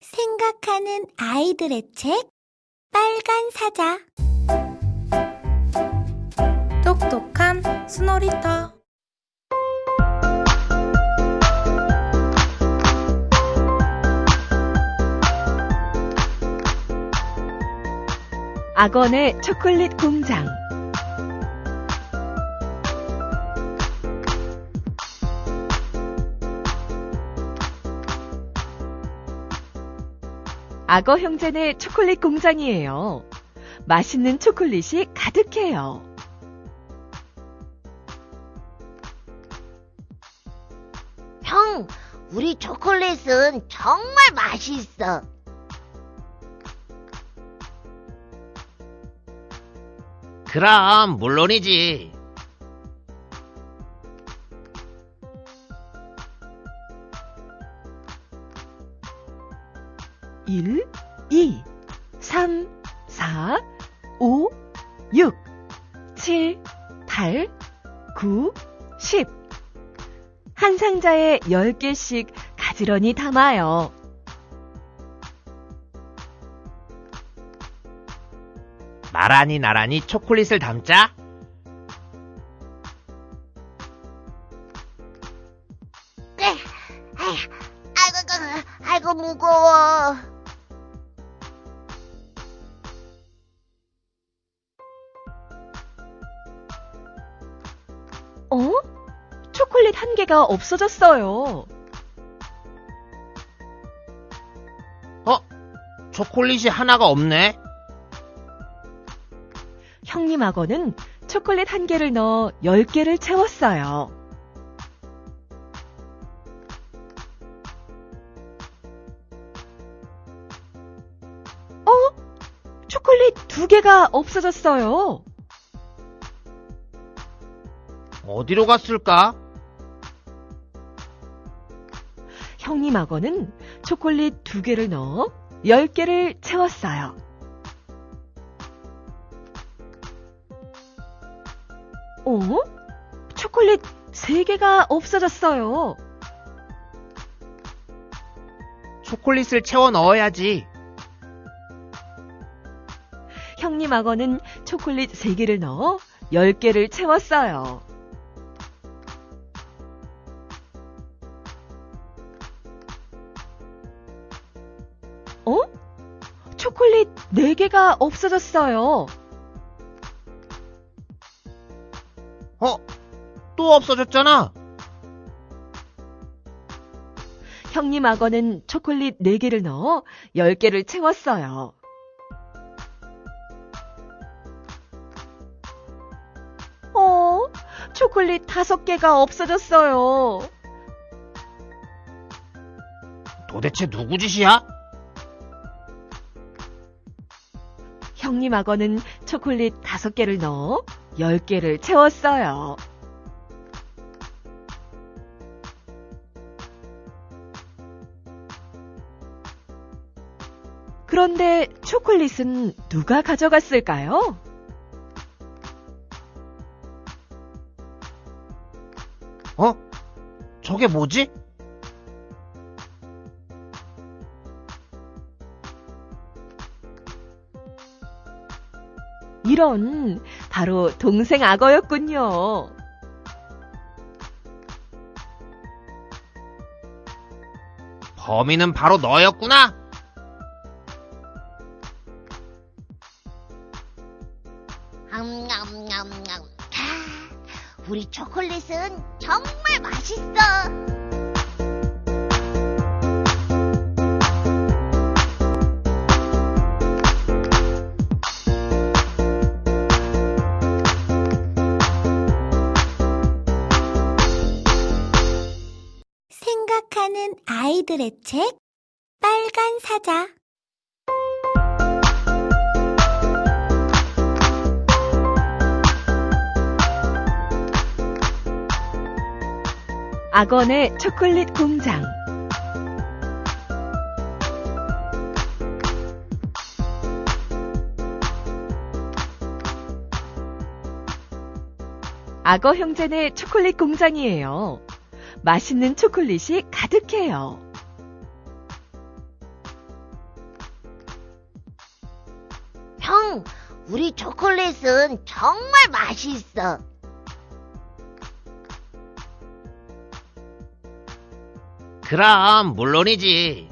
생각하는 아이들의 책 빨간 사자. 똑똑한 스노리터. 악원의 초콜릿 공장 악어 형제네 초콜릿 공장이에요. 맛있는 초콜릿이 가득해요. 형, 우리 초콜릿은 정말 맛있어. 그럼 물론이지. 10개씩 가지런히 담아요. 나란히 나란히 초콜릿을 담자. 네. 아이고, 아이고, 무거워. 개가 없어졌어요. 어? 초콜릿이 하나가 없네. 형님 악어는 초콜릿 한 개를 넣어 10개를 채웠어요. 어? 초콜릿 두 개가 없어졌어요. 어디로 갔을까? 형님 악어는 초콜릿 두 개를 넣어 10개를 채웠어요. 어? 초콜릿 3개가 없어졌어요. 초콜릿을 채워 넣어야지. 형님 악어는 초콜릿 3개를 넣어 10개를 채웠어요. 초콜릿 4개가 없어졌어요. 어? 또 없어졌잖아. 형님 악어는 초콜릿 4개를 넣어 10개를 채웠어요. 어? 초콜릿 5개가 없어졌어요. 도대체 누구 짓이야? 악어는 초콜릿 5개를 넣어 10개를 채웠어요. 그런데 초콜릿은 누가 가져갔을까요? 어? 저게 뭐지? 이런, 바로 동생 악어였군요. 범인은 바로 너였구나. 암냠냠냠. 아, 우리 초콜릿은 정말 맛있어. 아이들의 책 빨간 사자 악원의 초콜릿 공장. 악어 형제네 초콜릿 공장이에요. 맛있는 초콜릿이 가득해요. 우리 초콜릿은 정말 맛있어. 그럼, 물론이지.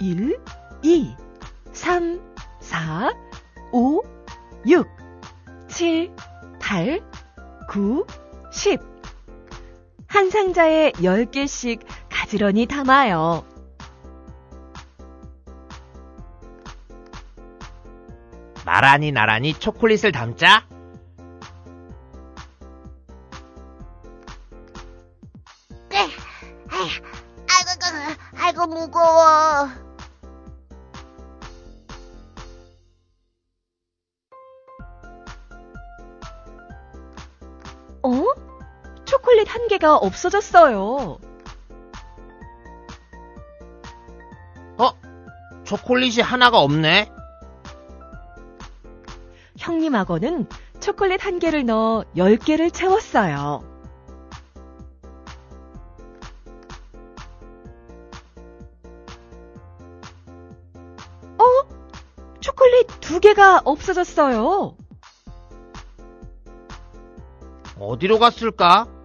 일, 이, 삼, 사, 오, 육, 칠, 팔, 구, 십. 한 상자에 10개씩 가지런히 담아요. 나란히 나란히 초콜릿을 담자. 개가 없어졌어요. 초콜릿이 하나가 없네. 형님 악어는 초콜릿 한 개를 넣어 10개를 채웠어요. 어? 초콜릿 두 개가 없어졌어요. 어디로 갔을까?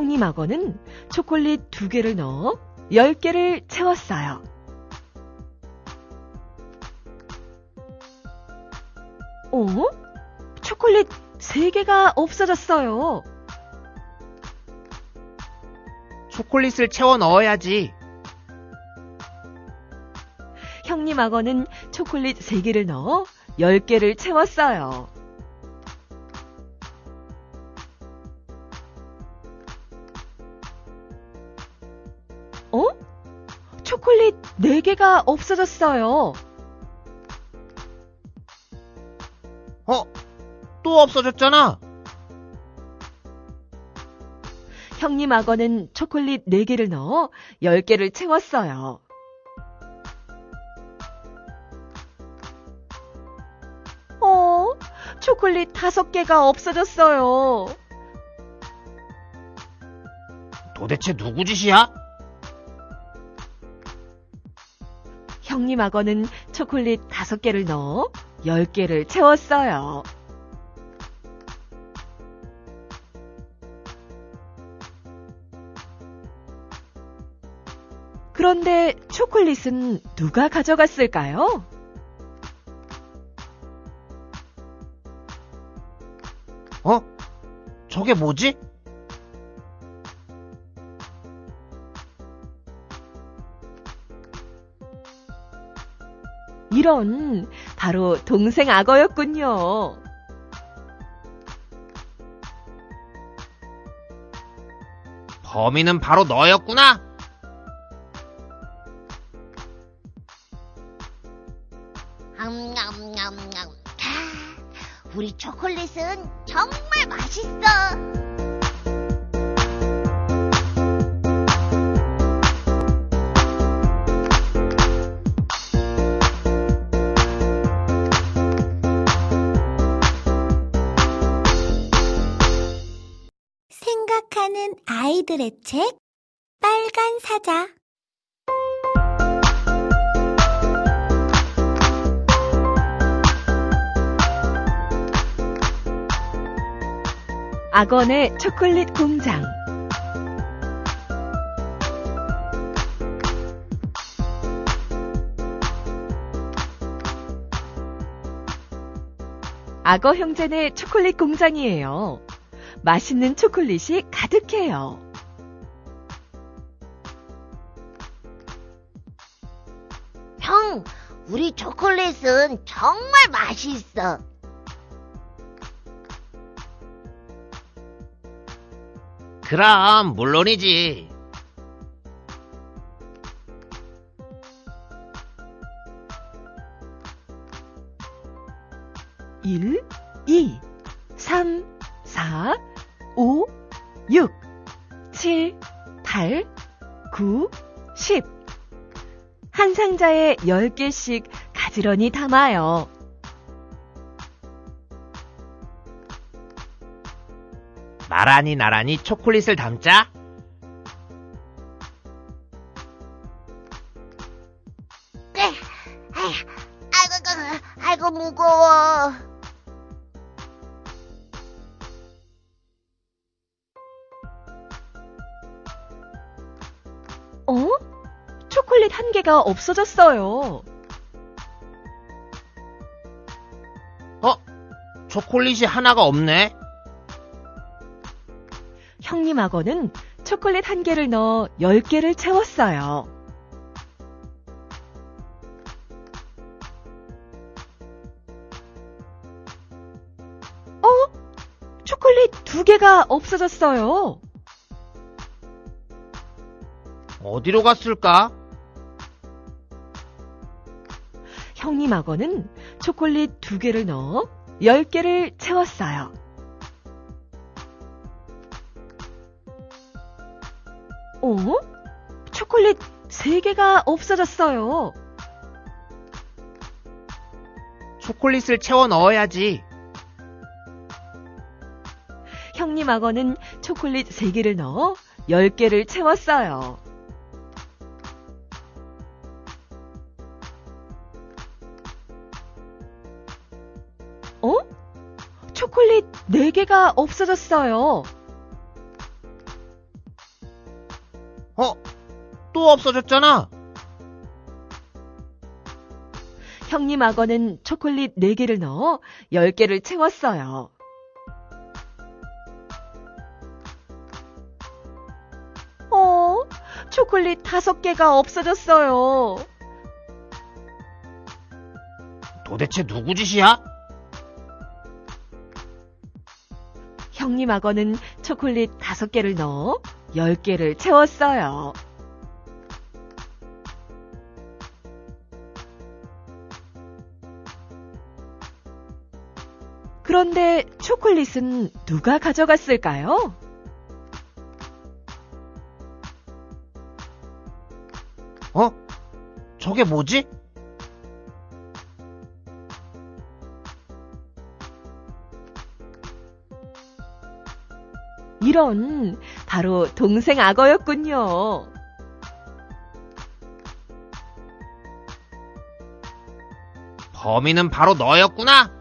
형님 악어는 초콜릿 두 개를 넣어 10개를 채웠어요. 어? 초콜릿 3개가 없어졌어요. 초콜릿을 채워 넣어야지. 형님 악어는 초콜릿 3개를 넣어 10개를 채웠어요. 4개가 없어졌어요. 어? 또 없어졌잖아. 형님 악어는 초콜릿 4개를 넣어 10개를 채웠어요. 어? 초콜릿 5개가 없어졌어요. 도대체 누구 짓이야? 형님 악어는 초콜릿 5개를 넣어 10개를 채웠어요. 그런데 초콜릿은 누가 가져갔을까요? 어? 저게 뭐지? 이런, 바로 동생 악어였군요. 범인은 바로 너였구나. 암냠냠냠. 아, 우리 초콜릿은 정말 맛있어. 생각하는 아이들의 책 빨간 사자 악어의 초콜릿 공장. 악어 형제네 초콜릿 공장이에요. 맛있는 초콜릿이 가득해요. 형, 우리 초콜릿은 정말 맛있어. 그럼, 물론이지. 일, 이, 삼, 사, 오, 육, 칠, 팔, 구, 십. 한 상자에 10개씩 가지런히 담아요. 나란히 나란히 초콜릿을 담자. 초콜릿 한 개가 없어졌어요. 초콜릿이 하나가 없네. 형님 악어는 초콜릿 한 개를 넣어 10개를 채웠어요. 어? 초콜릿 두 개가 없어졌어요. 어디로 갔을까? 형님 악어는 초콜릿 두 개를 넣어 10개를 채웠어요. 어? 초콜릿 3개가 없어졌어요. 초콜릿을 채워 넣어야지. 형님 악어는 초콜릿 3개를 넣어 10개를 채웠어요. 4개가 없어졌어요. 어? 또 없어졌잖아. 형님 악어는 초콜릿 4개를 넣어 10개를 채웠어요. 어? 초콜릿 5개가 없어졌어요. 도대체 누구 짓이야? 악어는 초콜릿 5개를 넣어 10개를 채웠어요. 그런데 초콜릿은 누가 가져갔을까요? 어? 저게 뭐지? 이런, 바로 동생 악어였군요. 범인은 바로 너였구나.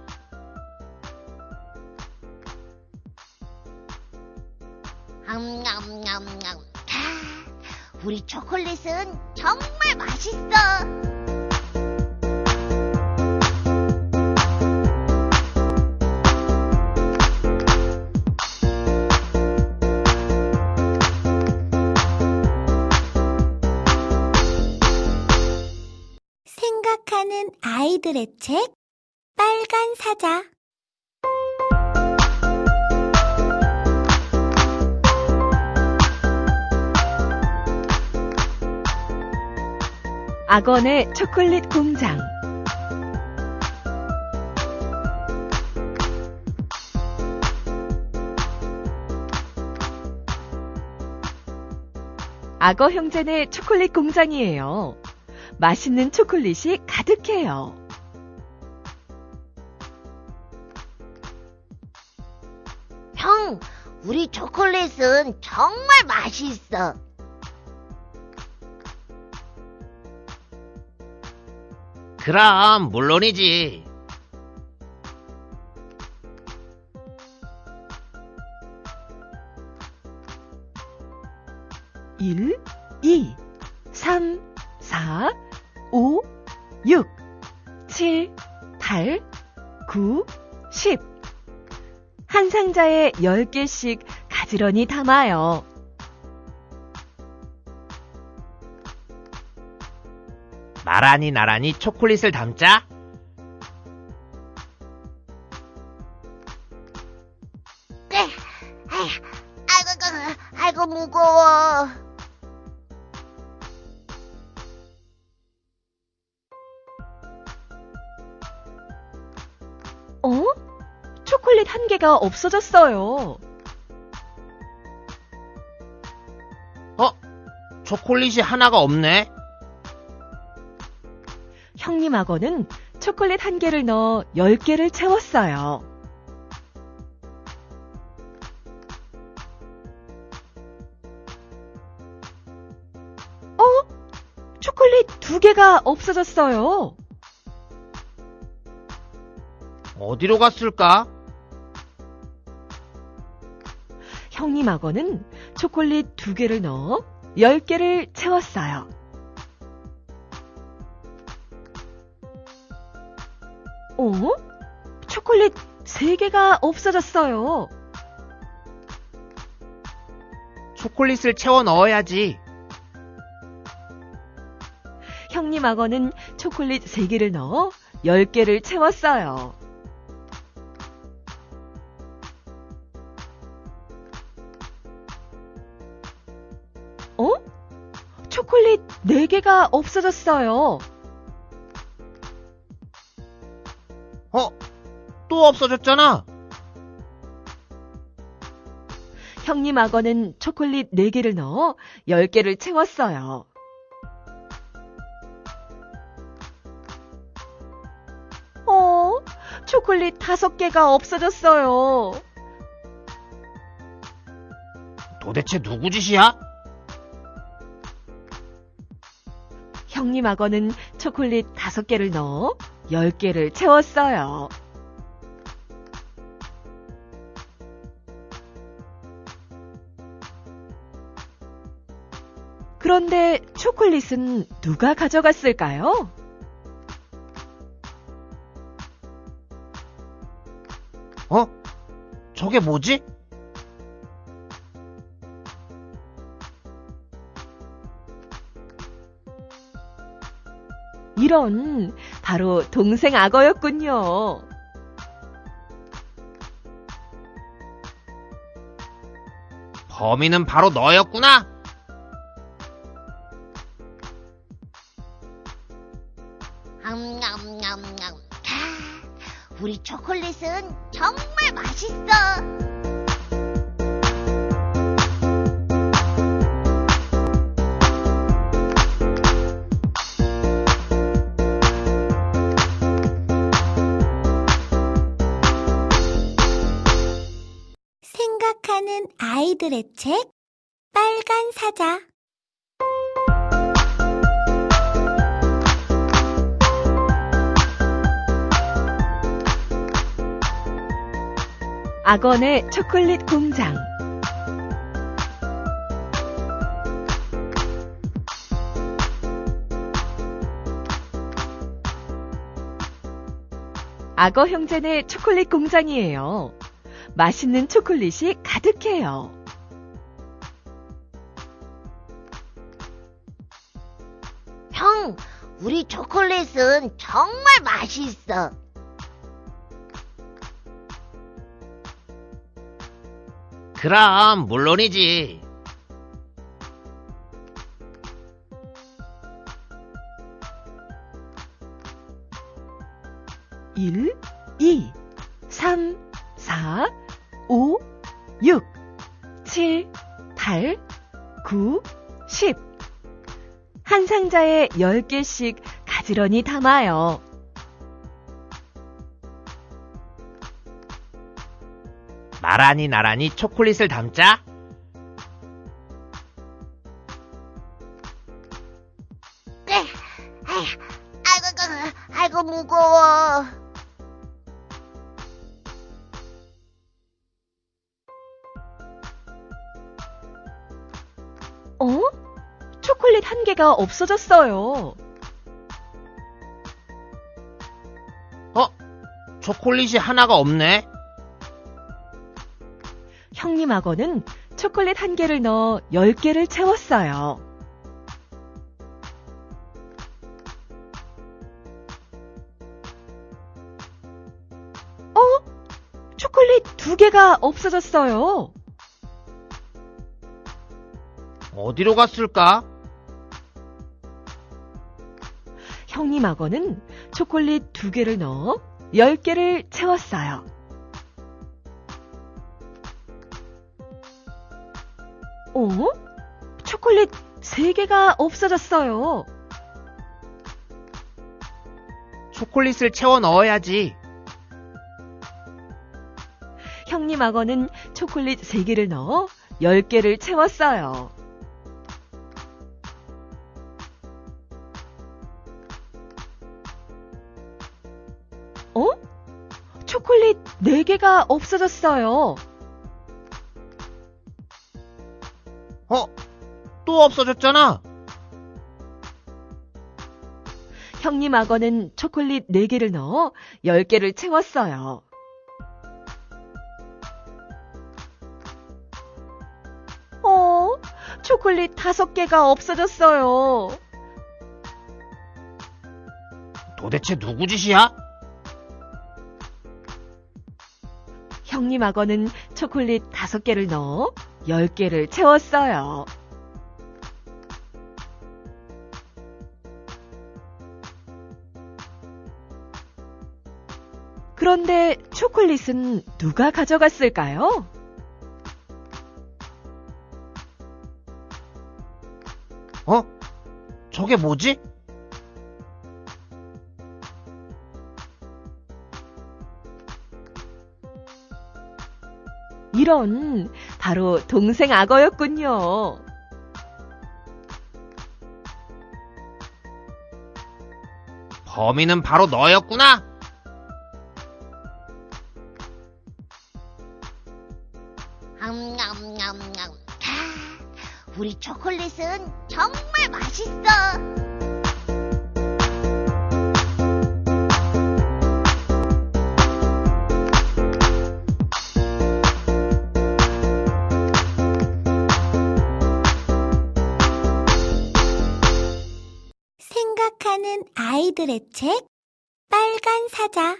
생각하는 아이들의 책 빨간 사자 악어의 초콜릿 공장. 악어 형제네 초콜릿 공장이에요. 맛있는 초콜릿이 가득해요. 형, 우리 초콜릿은 정말 맛있어. 그럼 물론이지. 10개씩 가지런히 담아요. 나란히 나란히 초콜릿을 담자. 없어졌어요. 어? 초콜릿이 하나가 없네? 형님 악어는 초콜릿 한 개를 넣어 10개를 채웠어요. 어? 초콜릿 두 개가 없어졌어요. 어디로 갔을까? 형님 악어는 초콜릿 두 개를 넣어 열 개를 채웠어요. 어? 초콜릿 세 개가 없어졌어요. 초콜릿을 채워 넣어야지. 형님 악어는 초콜릿 세 개를 넣어 열 개를 채웠어요. 초콜릿 네 개가 없어졌어요. 어? 또 없어졌잖아. 형님 악어는 초콜릿 4개를 넣어 10개를 채웠어요. 어, 초콜릿 5개가 없어졌어요. 도대체 누구 짓이야? 악어는 초콜릿 5개를 넣어 10개를 채웠어요. 그런데 초콜릿은 누가 가져갔을까요? 어? 저게 뭐지? 이런, 바로 동생 악어였군요. 범인은 바로 너였구나. 아, 우리 초콜릿은 정말 맛있어. 아이들의 책 빨간 사자 악어의 초콜릿 공장. 악어 형제네 초콜릿 공장이에요. 맛있는 초콜릿이 가득해요. 우리 초콜릿은 정말 맛있어. 그럼 물론이지. 일, 이, 삼, 사, 오, 육, 칠, 팔, 구, 십. 한 상자에 10개씩 가지런히 담아요. 나란히 나란히 초콜릿을 담자. 개가 없어졌어요. 어? 초콜릿이 하나가 없네. 형님 악어는 초콜릿 한 개를 넣어 10개를 채웠어요. 어? 초콜릿 두 개가 없어졌어요. 어디로 갔을까? 형님 악어는 초콜릿 두 개를 넣어 10개를 채웠어요. 어? 초콜릿 세 개가 없어졌어요. 초콜릿을 채워 넣어야지. 형님 악어는 초콜릿 세 개를 넣어 10개를 채웠어요. 4개가 없어졌어요. 어? 또 없어졌잖아. 형님 악어는 초콜릿 4개를 넣어 10개를 채웠어요. 어, 초콜릿 5개가 없어졌어요. 도대체 누구 짓이야? 형님 악어는 초콜릿 5개를 넣어 10개를 채웠어요. 그런데 초콜릿은 누가 가져갔을까요? 어? 저게 뭐지? 이런, 바로 동생 악어였군요. 범인은 바로 너였구나. 암냠냠냠. 아, 우리 초콜릿은 정말 맛있어. 아이들의 책 빨간 사자